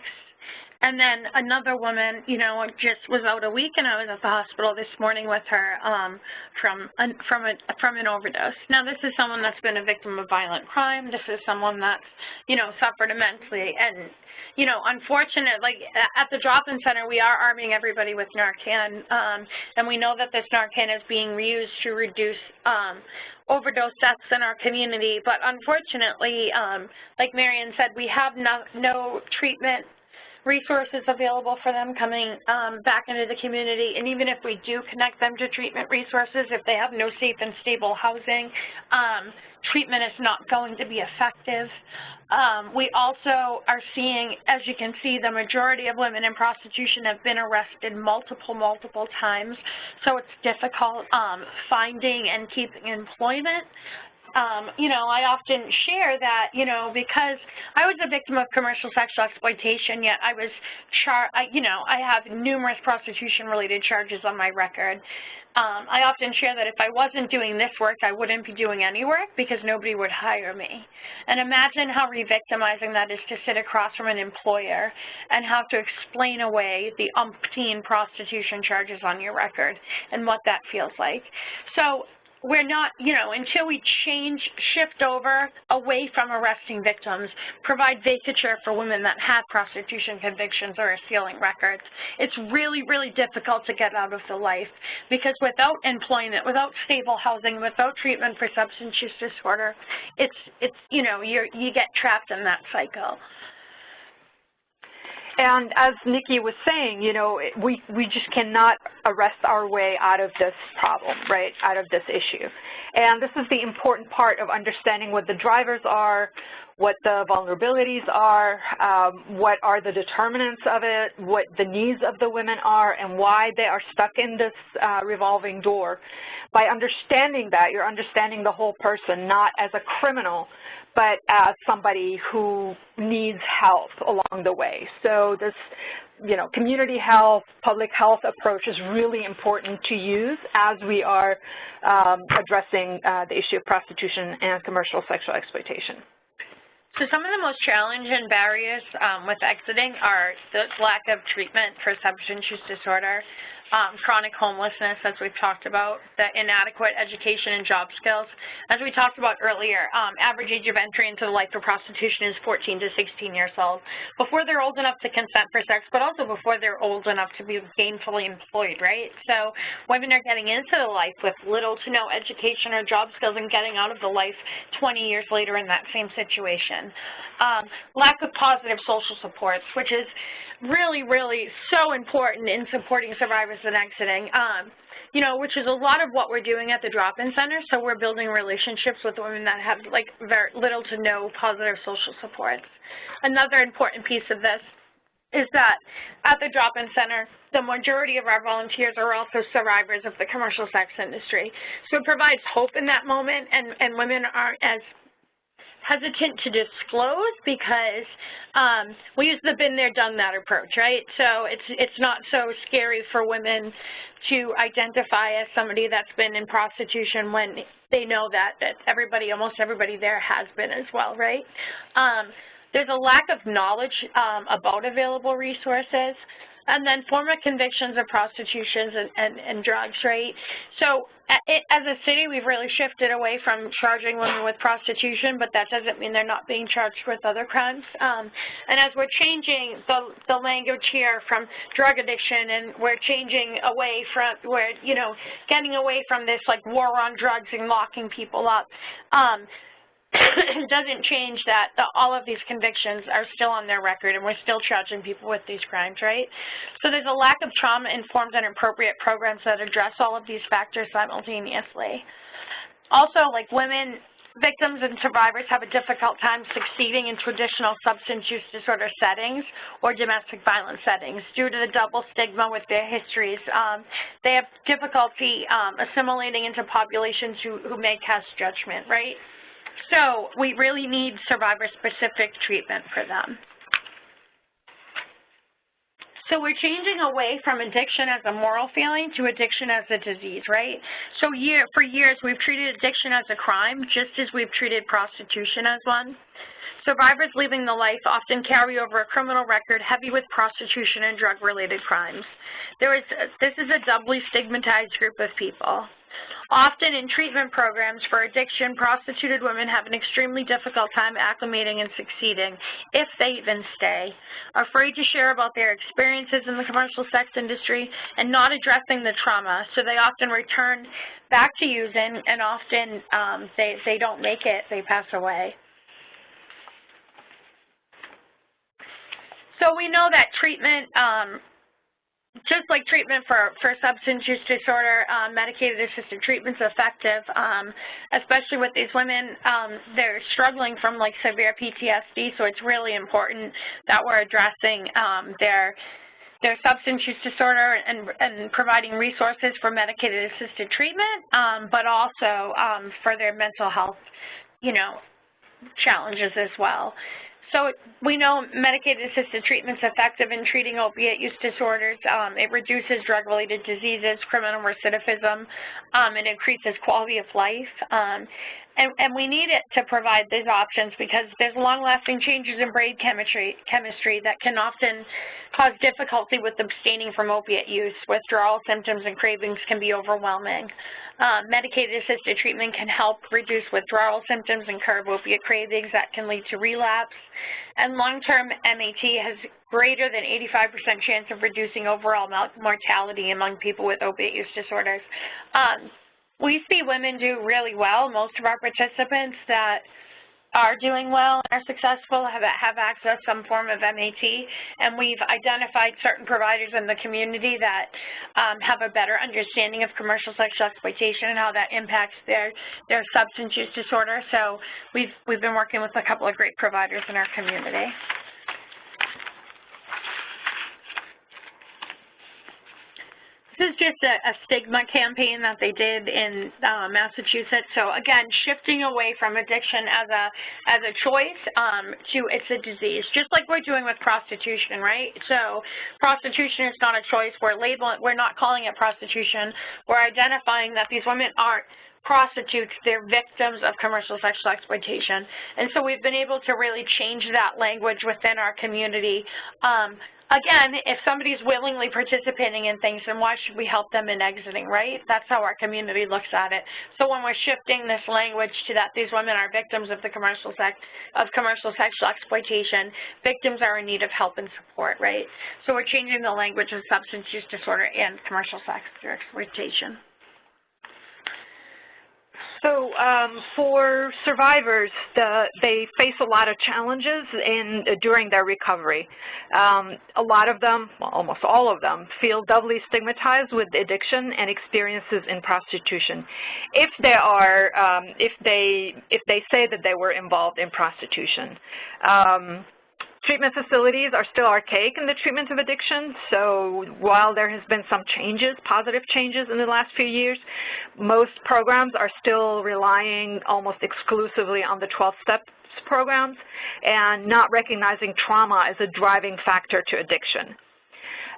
And then another woman, you know, just was out a week, and I was at the hospital this morning with her um, from an, from a from an overdose. Now, this is someone that's been a victim of violent crime. This is someone that's, you know, suffered immensely, and you know, unfortunate, like at the drop-in center, we are arming everybody with Narcan, um, and we know that this Narcan is being reused to reduce um, overdose deaths in our community. But unfortunately, um, like Marion said, we have no, no treatment resources available for them coming um, back into the community. And even if we do connect them to treatment resources, if they have no safe and stable housing, um, treatment is not going to be effective. Um, we also are seeing, as you can see, the majority of women in prostitution have been arrested multiple, multiple times. So it's difficult um, finding and keeping employment um, you know, I often share that, you know, because I was a victim of commercial sexual exploitation, yet I was, char I, you know, I have numerous prostitution-related charges on my record. Um, I often share that if I wasn't doing this work, I wouldn't be doing any work because nobody would hire me. And imagine how re-victimizing that is to sit across from an employer and have to explain away the umpteen prostitution charges on your record and what that feels like. So we're not, you know, until we change, shift over away from arresting victims, provide vacatur for women that have prostitution convictions or are sealing records, it's really, really difficult to get out of the life because without employment, without stable housing, without treatment for substance use disorder, it's, it's you know, you're, you get trapped in that cycle. And as Nikki was saying, you know, we, we just cannot arrest our way out of this problem, right, out of this issue. And this is the important part of understanding what the drivers are, what the vulnerabilities are, um, what are the determinants of it, what the needs of the women are, and why they are stuck in this uh, revolving door. By understanding that, you're understanding the whole person, not as a criminal, but as somebody who needs help along the way. So this, you know, community health, public health approach is really important to use as we are um, addressing uh, the issue of prostitution and commercial sexual exploitation. So some of the most challenging barriers um, with exiting are the lack of treatment for substance use disorder, um, chronic homelessness, as we've talked about, the inadequate education and job skills. As we talked about earlier, um, average age of entry into the life of prostitution is 14 to 16 years old, before they're old enough to consent for sex, but also before they're old enough to be gainfully employed, right? So women are getting into the life with little to no education or job skills and getting out of the life 20 years later in that same situation. Um, lack of positive social supports, which is really, really so important in supporting survivors and exiting. Um, you know, which is a lot of what we're doing at the drop-in center. So we're building relationships with women that have like very little to no positive social supports. Another important piece of this is that at the drop-in center, the majority of our volunteers are also survivors of the commercial sex industry. So it provides hope in that moment, and, and women aren't as hesitant to disclose because um, we use the been there, done that approach, right? So it's it's not so scary for women to identify as somebody that's been in prostitution when they know that that everybody, almost everybody there has been as well, right? Um, there's a lack of knowledge um, about available resources. And then former convictions of prostitutions and, and, and drugs, right? So as a city, we've really shifted away from charging women with prostitution, but that doesn't mean they're not being charged with other crimes. Um, and as we're changing the, the language here from drug addiction and we're changing away from, we're, you know, getting away from this like war on drugs and locking people up, um, it [coughs] doesn't change that the, all of these convictions are still on their record and we're still charging people with these crimes, right? So there's a lack of trauma-informed and appropriate programs that address all of these factors simultaneously. Also, like women, victims and survivors have a difficult time succeeding in traditional substance use disorder settings or domestic violence settings due to the double stigma with their histories. Um, they have difficulty um, assimilating into populations who, who may cast judgment, right? So we really need survivor-specific treatment for them. So we're changing away from addiction as a moral feeling to addiction as a disease, right? So year, for years, we've treated addiction as a crime, just as we've treated prostitution as one. Survivors leaving the life often carry over a criminal record heavy with prostitution and drug-related crimes. There is, this is a doubly stigmatized group of people. Often in treatment programs for addiction, prostituted women have an extremely difficult time acclimating and succeeding, if they even stay, afraid to share about their experiences in the commercial sex industry and not addressing the trauma, so they often return back to using and often um, they, they don't make it, they pass away. So we know that treatment um, just like treatment for, for substance use disorder, um, medicated assisted treatment is effective, um, especially with these women. Um, they're struggling from like severe PTSD, so it's really important that we're addressing um, their their substance use disorder and, and providing resources for medicated assisted treatment, um, but also um, for their mental health, you know, challenges as well. So we know medicated assisted treatment is effective in treating opiate use disorders. Um, it reduces drug-related diseases, criminal recidivism. Um, it increases quality of life. Um, and, and, we need it to provide these options because there's long-lasting changes in brain chemistry, chemistry that can often cause difficulty with abstaining from opiate use. Withdrawal symptoms and cravings can be overwhelming. Uh, medicated assisted treatment can help reduce withdrawal symptoms and curb opiate cravings that can lead to relapse. And long-term MAT has greater than 85% chance of reducing overall mortality among people with opiate use disorders. Um, we see women do really well. Most of our participants that are doing well and are successful have, have access to some form of MAT, and we've identified certain providers in the community that um, have a better understanding of commercial sexual exploitation and how that impacts their, their substance use disorder. So we've, we've been working with a couple of great providers in our community. This is just a, a, stigma campaign that they did in uh, Massachusetts. So again, shifting away from addiction as a as a choice um, to it's a disease, just like we're doing with prostitution, right? So prostitution is not a choice. We're labeling, we're not calling it prostitution. We're identifying that these women aren't prostitutes, they're victims of commercial sexual exploitation. And so we've been able to really change that language within our community um, again, if somebody's willingly participating in things, then why should we help them in exiting, right? That's how our community looks at it. So when we're shifting this language to that these women are victims of the commercial sex of commercial sexual exploitation, victims are in need of help and support, right? So we're changing the language of substance use disorder and commercial sexual exploitation. So um, for survivors, the, they face a lot of challenges in, during their recovery. Um, a lot of them, well, almost all of them, feel doubly stigmatized with addiction and experiences in prostitution. If they are, um, if they, if they say that they were involved in prostitution. Treatment facilities are still archaic in the treatment of addiction, so while there has been some changes, positive changes in the last few years, most programs are still relying almost exclusively on the 12 steps programs and not recognizing trauma as a driving factor to addiction.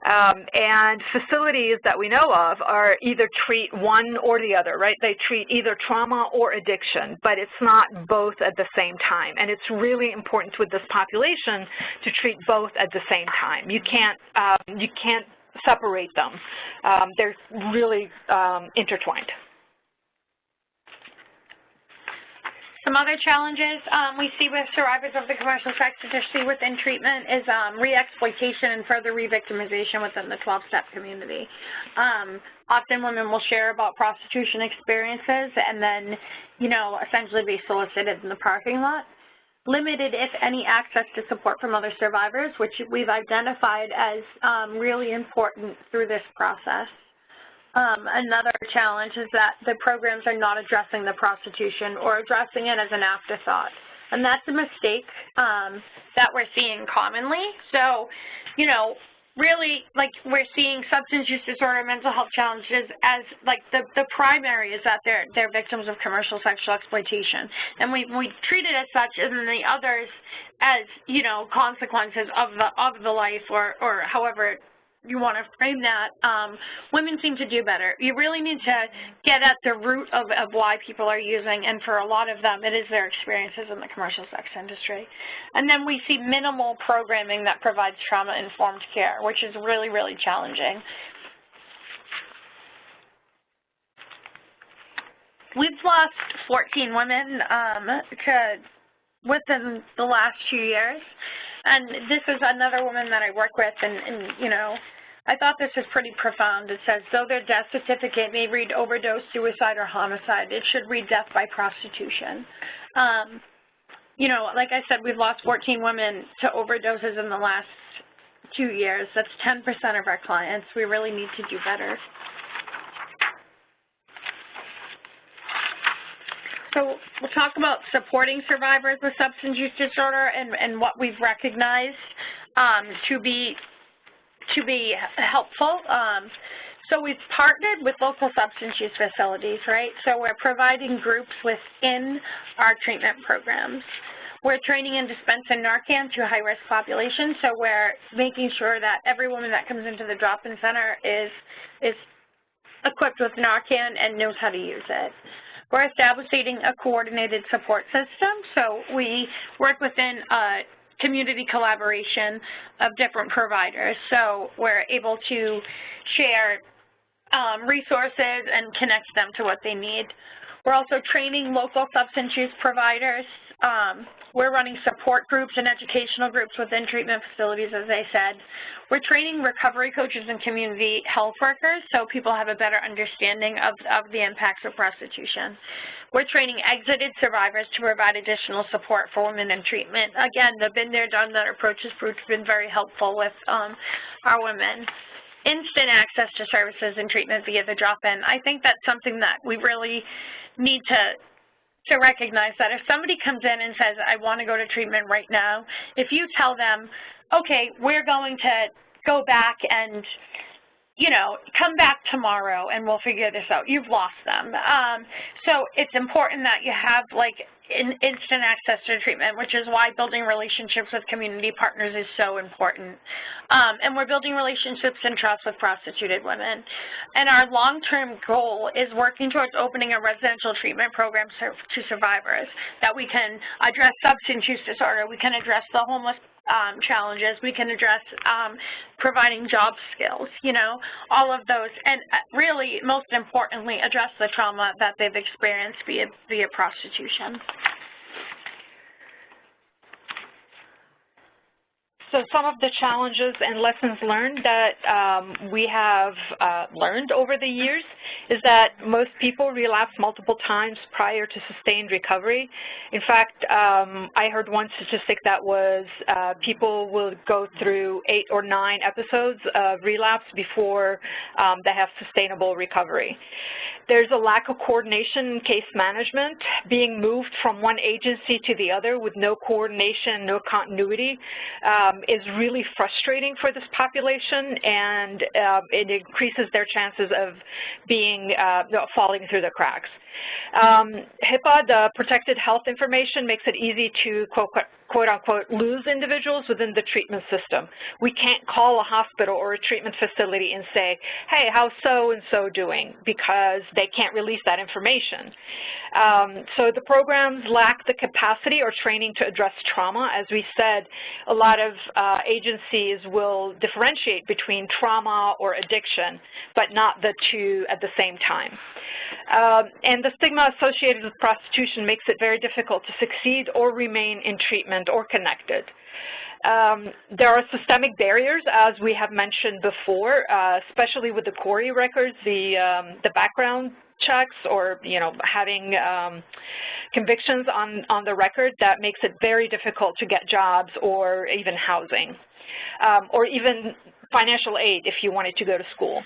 Um, and facilities that we know of are either treat one or the other, right? They treat either trauma or addiction, but it's not both at the same time. And it's really important with this population to treat both at the same time. You can't, um, you can't separate them. Um, they're really um, intertwined. Some other challenges um, we see with survivors of the commercial sex industry within treatment is um, re-exploitation and further re-victimization within the 12-step community. Um, often women will share about prostitution experiences and then, you know, essentially be solicited in the parking lot. Limited, if any, access to support from other survivors, which we've identified as um, really important through this process. Um, another challenge is that the programs are not addressing the prostitution or addressing it as an afterthought. And that's a mistake um, that we're seeing commonly. So, you know, really, like, we're seeing substance use disorder, mental health challenges as, like, the, the primary is that they're, they're victims of commercial sexual exploitation. And we, we treat it as such, and then the others as, you know, consequences of the, of the life or, or however you want to frame that, um, women seem to do better. You really need to get at the root of, of why people are using, and for a lot of them, it is their experiences in the commercial sex industry. And then we see minimal programming that provides trauma-informed care, which is really, really challenging. We've lost 14 women um, to, within the last two years. And this is another woman that I work with, and, and you know, I thought this was pretty profound. It says, though their death certificate may read overdose, suicide, or homicide, it should read death by prostitution. Um, you know, like I said, we've lost 14 women to overdoses in the last two years. That's 10% of our clients. We really need to do better. So we'll talk about supporting survivors with substance use disorder and, and what we've recognized um, to be to be helpful. Um, so we've partnered with local substance use facilities, right? So we're providing groups within our treatment programs. We're training and dispensing Narcan to high-risk populations, so we're making sure that every woman that comes into the drop-in center is, is equipped with Narcan and knows how to use it. We're establishing a coordinated support system, so we work within a community collaboration of different providers. So we're able to share um, resources and connect them to what they need. We're also training local substance use providers. Um, we're running support groups and educational groups within treatment facilities, as I said. We're training recovery coaches and community health workers so people have a better understanding of, of the impacts of prostitution. We're training exited survivors to provide additional support for women in treatment. Again, the been there, done that approach has been very helpful with um, our women instant access to services and treatment via the drop-in. I think that's something that we really need to to recognize that if somebody comes in and says, I want to go to treatment right now, if you tell them, okay, we're going to go back and, you know, come back tomorrow and we'll figure this out, you've lost them. Um, so it's important that you have, like, in instant access to treatment, which is why building relationships with community partners is so important. Um, and we're building relationships and trust with prostituted women. And our long-term goal is working towards opening a residential treatment program to survivors that we can address substance use disorder, we can address the homeless um, challenges. We can address um, providing job skills, you know, all of those. And uh, really, most importantly, address the trauma that they've experienced via, via prostitution. So some of the challenges and lessons learned that um, we have uh, learned over the years is that most people relapse multiple times prior to sustained recovery. In fact, um, I heard one statistic that was uh, people will go through eight or nine episodes of relapse before um, they have sustainable recovery. There's a lack of coordination in case management, being moved from one agency to the other with no coordination, no continuity, um, is really frustrating for this population and uh, it increases their chances of being uh, falling through the cracks. Um, HIPAA, the protected health information, makes it easy to quote, quote unquote lose individuals within the treatment system. We can't call a hospital or a treatment facility and say, hey, how's so-and-so doing? Because they can't release that information. Um, so the programs lack the capacity or training to address trauma. As we said, a lot of agencies will differentiate between trauma or addiction, but not the two at the same time. Um, and the stigma associated with prostitution makes it very difficult to succeed or remain in treatment or connected. Um, there are systemic barriers, as we have mentioned before, uh, especially with the CORI records, the, um, the background checks or, you know, having um, convictions on, on the record that makes it very difficult to get jobs or even housing, um, or even financial aid if you wanted to go to school.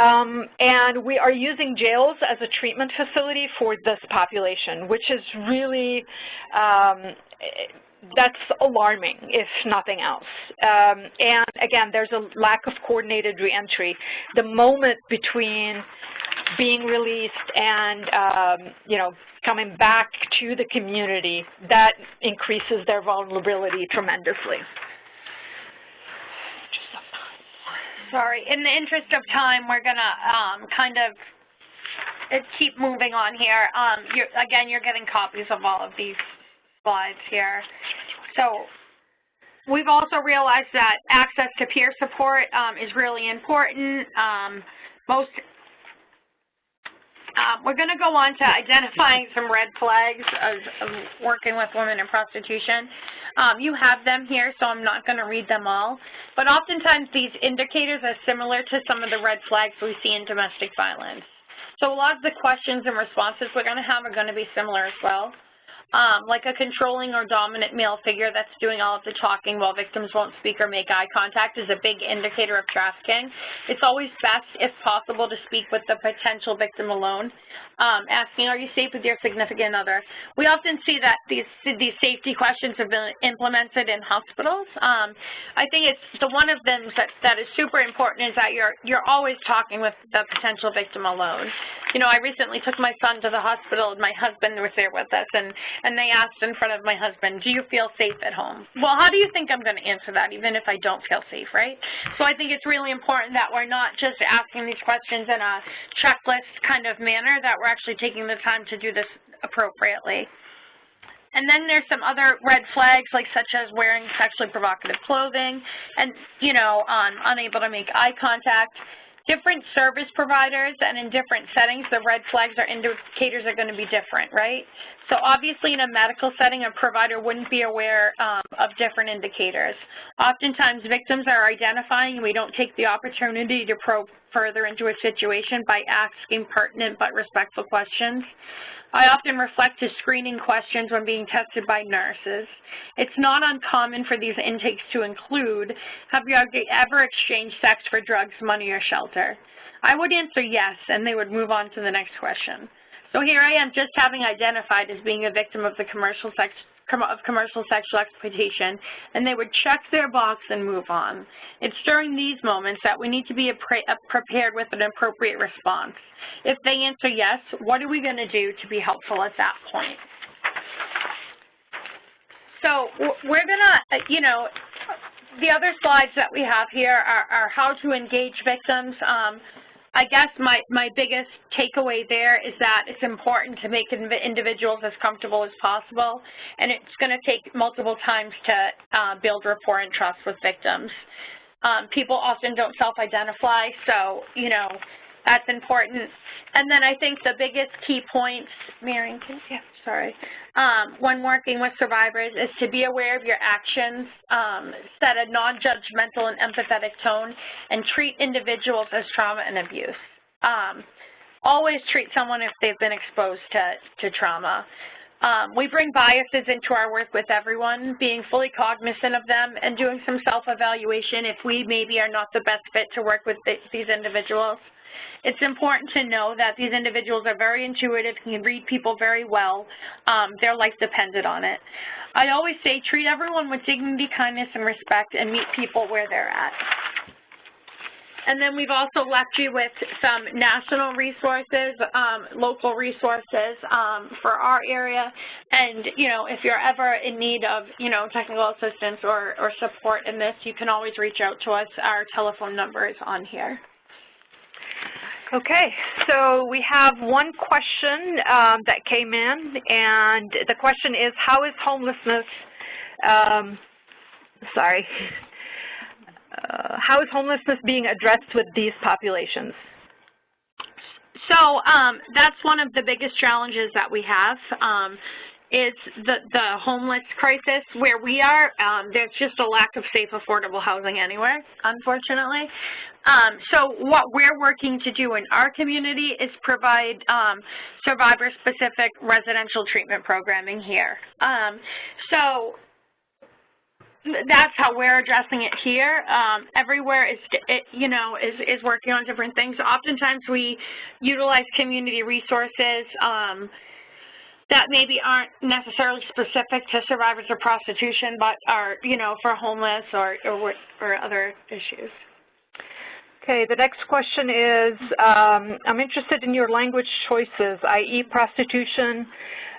Um, and we are using jails as a treatment facility for this population, which is really, um, that's alarming, if nothing else. Um, and again, there's a lack of coordinated reentry. The moment between being released and, um, you know, coming back to the community, that increases their vulnerability tremendously. Sorry, in the interest of time, we're gonna um, kind of uh, keep moving on here. Um, you're, again, you're getting copies of all of these slides here. So we've also realized that access to peer support um, is really important. Um, most um, we're going to go on to identifying some red flags of, of working with women in prostitution. Um, you have them here, so I'm not going to read them all. But oftentimes these indicators are similar to some of the red flags we see in domestic violence. So a lot of the questions and responses we're going to have are going to be similar as well like a controlling or dominant male figure that's doing all of the talking while victims won't speak or make eye contact is a big indicator of trafficking. It's always best, if possible, to speak with the potential victim alone, um, asking, are you safe with your significant other? We often see that these, these safety questions have been implemented in hospitals. Um, I think it's the one of them that, that is super important is that you're, you're always talking with the potential victim alone. You know, I recently took my son to the hospital and my husband was there with us and and they asked in front of my husband, do you feel safe at home? Well, how do you think I'm going to answer that, even if I don't feel safe, right? So I think it's really important that we're not just asking these questions in a checklist kind of manner, that we're actually taking the time to do this appropriately. And then there's some other red flags, like such as wearing sexually provocative clothing and, you know, um, unable to make eye contact, different service providers and in different settings, the red flags or indicators are going to be different, right? So obviously in a medical setting, a provider wouldn't be aware um, of different indicators. Oftentimes victims are identifying and we don't take the opportunity to probe further into a situation by asking pertinent but respectful questions. I often reflect to screening questions when being tested by nurses. It's not uncommon for these intakes to include, have you ever exchanged sex for drugs, money, or shelter? I would answer yes, and they would move on to the next question. So here I am just having identified as being a victim of the commercial sex of commercial sexual exploitation, and they would check their box and move on. It's during these moments that we need to be prepared with an appropriate response. If they answer yes, what are we going to do to be helpful at that point? So we're going to, you know, the other slides that we have here are, are how to engage victims. Um, I guess my, my biggest takeaway there is that it's important to make individuals as comfortable as possible, and it's going to take multiple times to uh, build rapport and trust with victims. Um, people often don't self-identify, so, you know, that's important. And then I think the biggest key points, Marion, yeah, sorry, um, when working with survivors is to be aware of your actions, um, set a non-judgmental and empathetic tone, and treat individuals as trauma and abuse. Um, always treat someone if they've been exposed to, to trauma. Um, we bring biases into our work with everyone, being fully cognizant of them and doing some self-evaluation if we maybe are not the best fit to work with the, these individuals. It's important to know that these individuals are very intuitive, can read people very well. Um, their life depended on it. I always say treat everyone with dignity, kindness, and respect and meet people where they're at. And then we've also left you with some national resources, um, local resources um, for our area. And, you know, if you're ever in need of, you know, technical assistance or, or support in this, you can always reach out to us. Our telephone number is on here. Okay, so we have one question um, that came in, and the question is, how is homelessness, um, sorry, uh, how is homelessness being addressed with these populations? So um, that's one of the biggest challenges that we have. Um, is the, the homeless crisis where we are. Um, there's just a lack of safe, affordable housing anywhere, unfortunately. Um, so what we're working to do in our community is provide um, survivor-specific residential treatment programming here. Um, so that's how we're addressing it here. Um, everywhere is, it, you know, is, is working on different things. Oftentimes we utilize community resources um, that maybe aren't necessarily specific to survivors of prostitution, but are, you know, for homeless or, or, or other issues. Okay, the next question is, um, I'm interested in your language choices, i.e. prostitution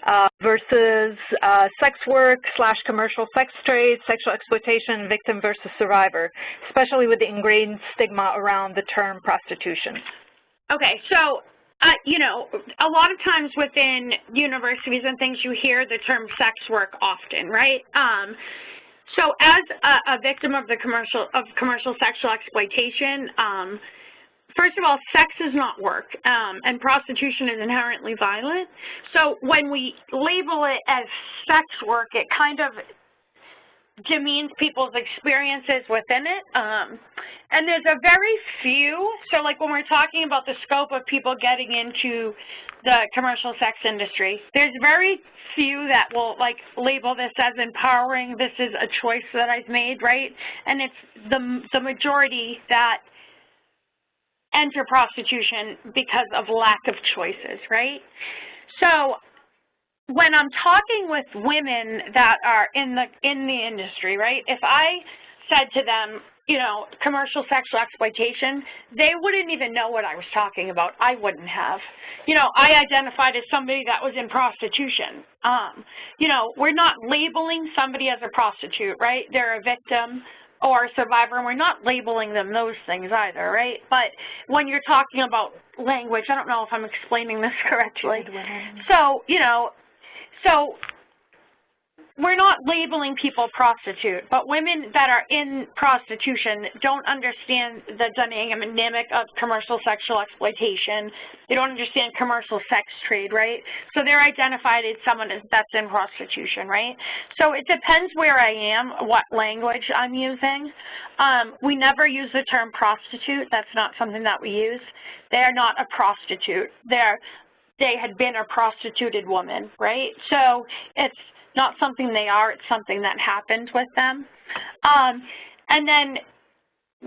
uh, versus uh, sex work slash commercial sex trade, sexual exploitation, victim versus survivor, especially with the ingrained stigma around the term prostitution. Okay, so uh, you know, a lot of times within universities and things, you hear the term sex work often, right? Um, so as a, a, victim of the commercial of commercial sexual exploitation, um, first of all, sex is not work, um, and prostitution is inherently violent. So when we label it as sex work, it kind of demeans people's experiences within it. Um, and there's a very few, so like when we're talking about the scope of people getting into the commercial sex industry, there's very few that will like label this as empowering, this is a choice that I've made, right? And it's the, the majority that enter prostitution because of lack of choices, right? So when I'm talking with women that are in the in the industry, right? If I said to them, you know, commercial sexual exploitation, they wouldn't even know what I was talking about. I wouldn't have. You know, I identified as somebody that was in prostitution. Um, you know, we're not labeling somebody as a prostitute, right? They're a victim or a survivor, and we're not labeling them those things either, right? But when you're talking about language, I don't know if I'm explaining this [laughs] correctly. So, you know, so we're not labeling people prostitute, but women that are in prostitution don't understand the dynamic of commercial sexual exploitation. They don't understand commercial sex trade, right? So they're identified as someone that's in prostitution, right? So it depends where I am, what language I'm using. Um, we never use the term prostitute. That's not something that we use. They're not a prostitute. They're they had been a prostituted woman, right? So it's not something they are, it's something that happened with them. Um, and then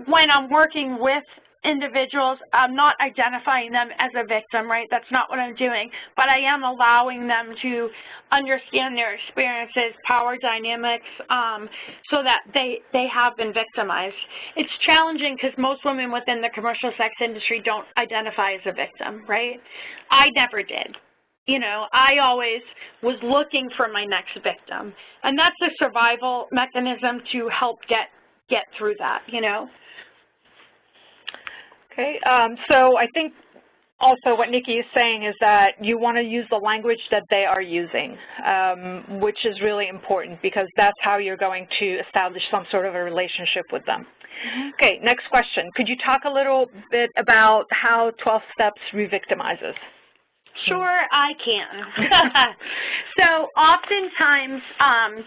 when I'm working with individuals, I'm not identifying them as a victim, right? That's not what I'm doing, but I am allowing them to understand their experiences, power dynamics, um, so that they, they have been victimized. It's challenging because most women within the commercial sex industry don't identify as a victim, right? I never did. You know, I always was looking for my next victim. And that's a survival mechanism to help get get through that, you know. Okay, um, so I think also what Nikki is saying is that you want to use the language that they are using, um, which is really important because that's how you're going to establish some sort of a relationship with them. Mm-hmm. Okay, next question. Could you talk a little bit about how 12 steps re-victimizes? Sure, I can. [laughs] [laughs] so oftentimes, um,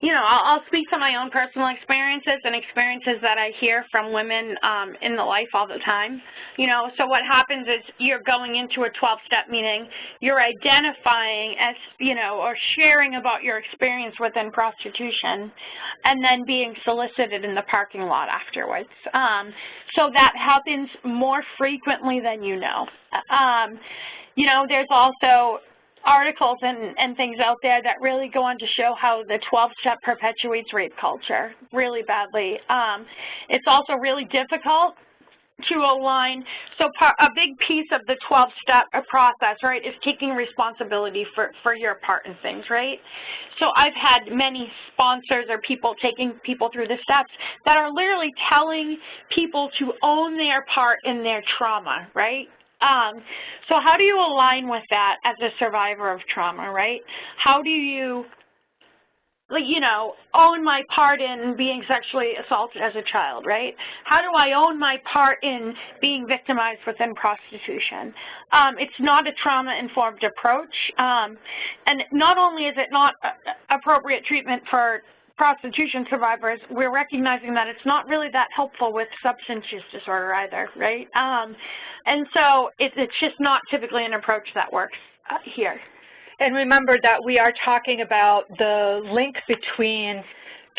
you know, I'll, I'll speak to my own personal experiences and experiences that I hear from women um, in the life all the time. You know, so what happens is you're going into a 12-step meeting, you're identifying as, you know, or sharing about your experience within prostitution, and then being solicited in the parking lot afterwards. Um, so that happens more frequently than you know. Um, you know, there's also articles and, and things out there that really go on to show how the 12-step perpetuates rape culture really badly. Um, it's also really difficult to align. So a big piece of the 12-step process, right, is taking responsibility for, for your part in things, right? So I've had many sponsors or people taking people through the steps that are literally telling people to own their part in their trauma, right? Um, so how do you align with that as a survivor of trauma, right? How do you, like, you know, own my part in being sexually assaulted as a child, right? How do I own my part in being victimized within prostitution? Um, it's not a trauma-informed approach, um, and not only is it not appropriate treatment for prostitution survivors, we're recognizing that it's not really that helpful with substance use disorder either, right? Um, and so it, it's just not typically an approach that works uh, here. And remember that we are talking about the link between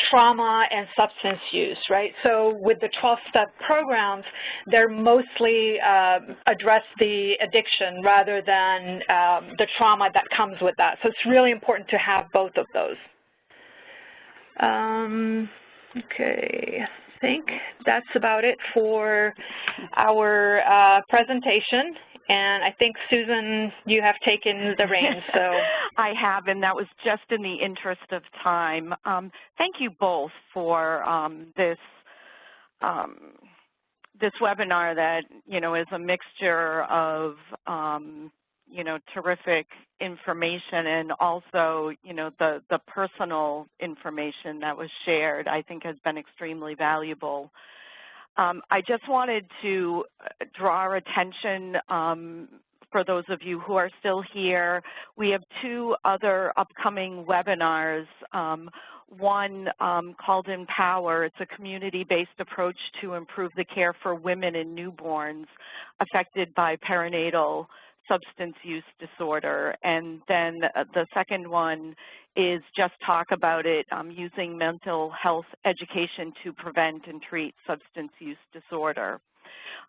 trauma and substance use, right? So with the 12-step programs, they're mostly um, address the addiction rather than um, the trauma that comes with that. So it's really important to have both of those. Um, okay, I think that's about it for our uh, presentation. And I think, Susan, you have taken the reins. [laughs] So I have, and that was just in the interest of time. Um, thank you both for um, this um, this webinar that you know is a mixture of um, you know, terrific information and also, you know, the, the personal information that was shared I think has been extremely valuable. Um, I just wanted to uh, draw our attention um, for those of you who are still here. We have two other upcoming webinars. Um, one um, called Empower. It's a community-based approach to improve the care for women and newborns affected by perinatal substance use disorder. And then the second one is just talk about it um, using mental health education to prevent and treat substance use disorder.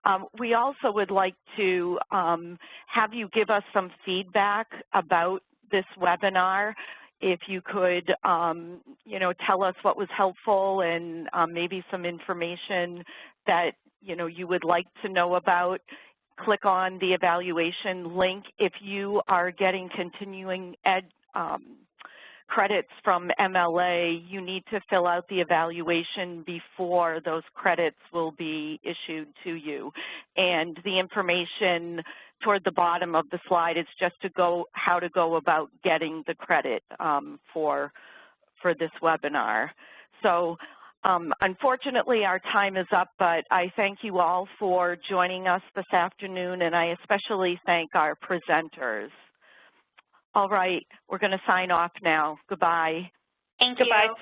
Um, we also would like to um, have you give us some feedback about this webinar. If you could, um, you know, tell us what was helpful and um, maybe some information that, you know, you would like to know about click on the evaluation link. If you are getting continuing ed um, credits from MLA, you need to fill out the evaluation before those credits will be issued to you. And the information toward the bottom of the slide is just to go how to go about getting the credit um, for for this webinar. So um, unfortunately, our time is up, but I thank you all for joining us this afternoon, and I especially thank our presenters. All right, we're going to sign off now. Goodbye. Thank Goodbye. you.